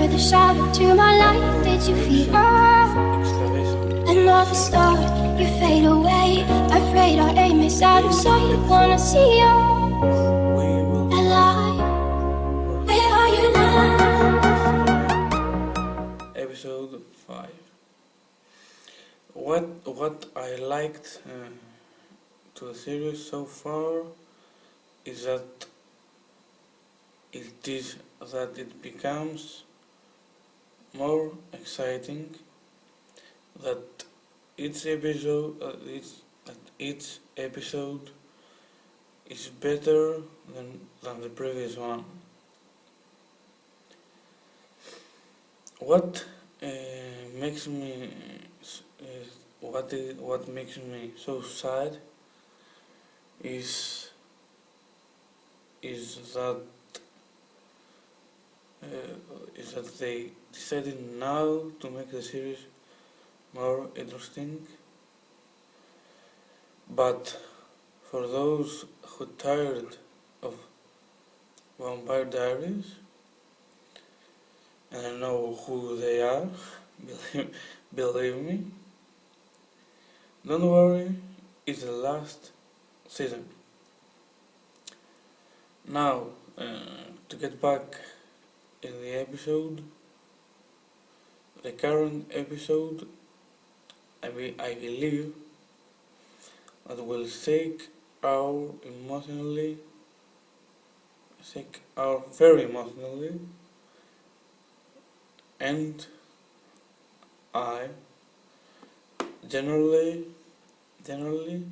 were the shadow to my light. Did you feel another star? You fade away. Afraid our aim is out of sight. Wanna see you alive. Where are you now? episode 5 what what i liked uh, to the series so far is that it is that it becomes more exciting that each episode uh, each, that each episode is better than, than the previous one. What uh, makes me uh, what what makes me so sad is is that is that they decided now to make the series more interesting but for those who tired of Vampire Diaries and I know who they are, believe, believe me. Don't worry, it's the last season. Now, uh, to get back in the episode, the current episode, I, be, I believe that will shake our emotionally, shake our very emotionally and I generally generally